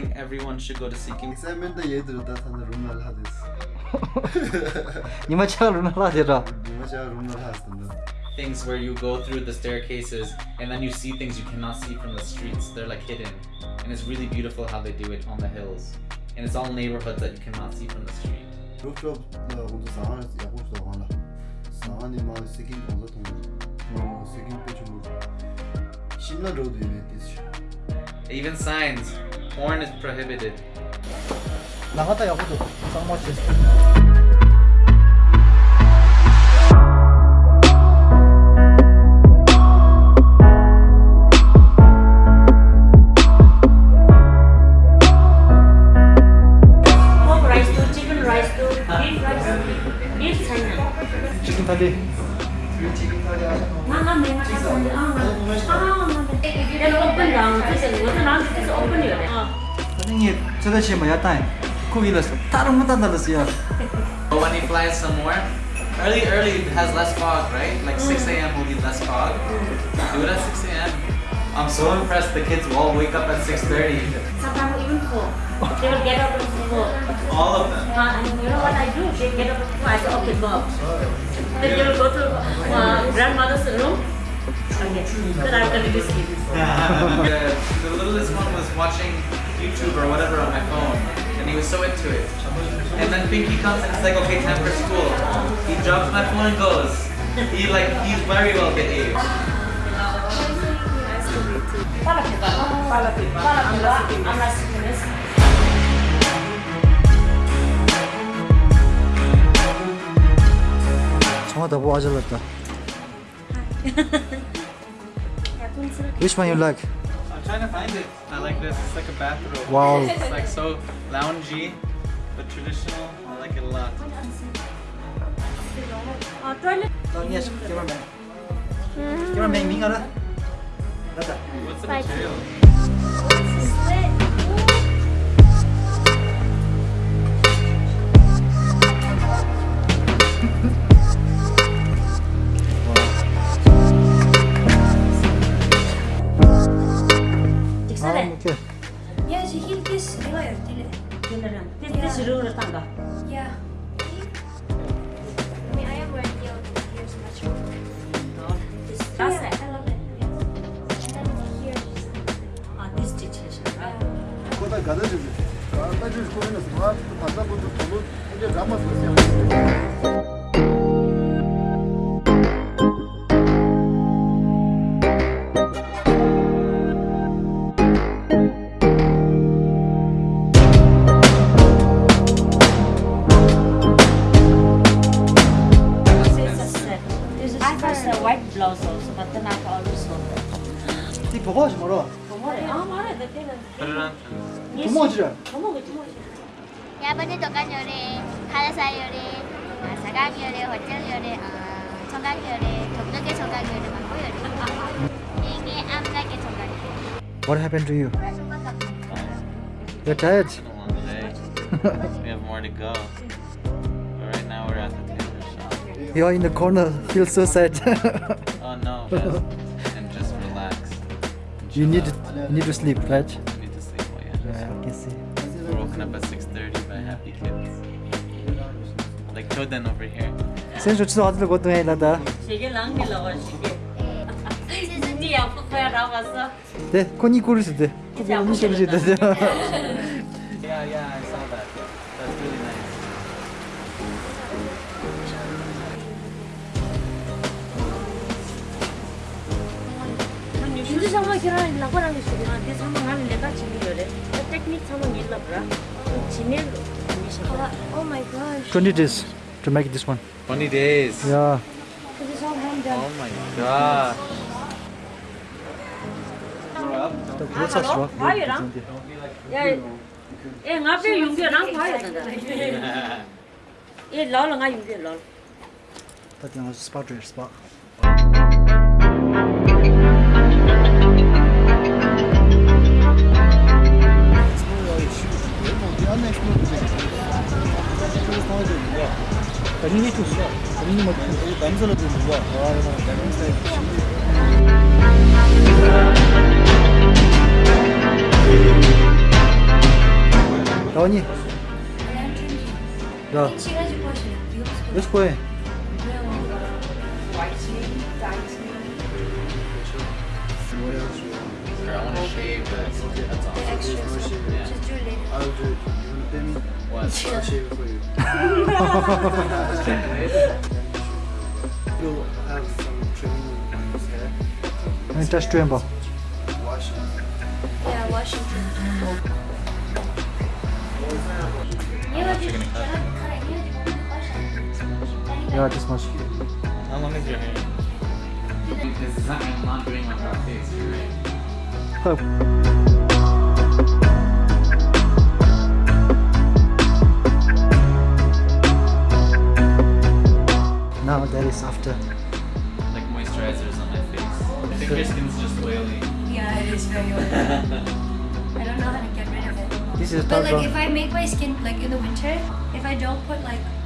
think everyone should go to seeking. Things where you go through the staircases and then you see things you cannot see from the streets. They're like hidden, and it's really beautiful how they do it on the hills. And it's all neighborhoods that you cannot see from the street. Even signs. Porn is prohibited. 나갔다 야구도 쌍맞지. pork Nah, nah, memang ada. Ah, ah, nah. Then open down. This is what now. This is open here. Ah. 선생님, 저것이 뭐야, 딸? 코기렸어. 다른 못 단다렸어요. But when he flies somewhere, early, early it has less fog, right? Like 6 a.m. will be less fog. Do it at 6 a.m. I'm so impressed the kids will all wake up at 6.30. Sometimes even four. They will get up at four. All of them. Uh, and you know what I do? They get up at four. I say, okay, go. Then they will go to uh, grandmother's room. Okay. Then I'm going to be sleeping. the, the littlest one was watching YouTube or whatever on my phone, and he was so into it. And then Pinky comes and it's like, okay, time for school. He drops my phone and goes. He like, he's very well behaved. Fala, Pipa. Fala, Pipa. Fala, Pipa. Oh, the watch lata. Which one you like? I'm trying to find it. I like this. It's like a bathrobe. Wow. It's like so loungy, but traditional. I like it a lot. Uh, toilet. Oh, yes, cameraman. Cameraman, Ming, What's the material? ze hield dus heel erg dille. Beneran. This this is rural tangga. Ja. I mean, I am wearing heels. Here's much more. That's yeah, it. I love it. Yeah. And then here's Ah, this stitch. Right? 거다 가다 주지 가다 주지 거기는 스마트 받다 보도 별로 이제 남았어 white blouse also, but then I also. 이 보고 하지 마라. Ah, mara, the thing. Put it on. 도모지라. Tomogi, tomogi. 야번에 도간 요리, 가라사 요리, 아, 사강 요리, 호텔 요리, 아, 청강 요리, 동덕의 청강 요리, 망고 요리. 이게 암락의 청강 요리. What happened to you? You're tired? It's been a long day. we have more to go. You're in the corner, feel so sad. oh no, just, and just relax. And you need, you need to sleep, right? I need to sleep, oh yeah. Yeah, I can see. We're woken up at 6.30 by happy kids. Like Jordan over here. Sen şu çısı adlı kodun eyla da. Şege lan gel ağa şege. Sizin diye yapıp koyar ağası. De, koni kurusu de. Koni kurusu de. Yeah, yeah. Hindi sama kira lakukan ang gusto ko. Hindi sama nga nila chimi yore. The technique sama nila bra. Chimi Oh my gosh. 20 days to make this one. 20 days. Yeah. This is all hand done. Oh my god. 또 그렇다 좋아. 과일랑? 야, 예, ngabe yung dia nang 과일 된다. 예, lol nga yung dia lol. But you know, spot your spot. 본인이 줬어 본인이 먼저 남자로 주는 거야 아 이거 내가 스타일 연이 야 몇 시코에 뭐야 after. I want to shave it. That's awesome. Extra yeah. Just do it later. Oh, dude, you want to me? What? I'll shave it for you. You'll have some trimming on his hair. And just trim Wash it. Yeah, wash it. Yeah, just much. How long is your hair? This is not, I'm not doing my prostate, you're right. now that is after Like moisturizers on my face. I think your skin's just oily. Yeah, it is very oily. I don't know how to get rid of it. this is But dark like if I make my skin like in the winter, if I don't put like oil,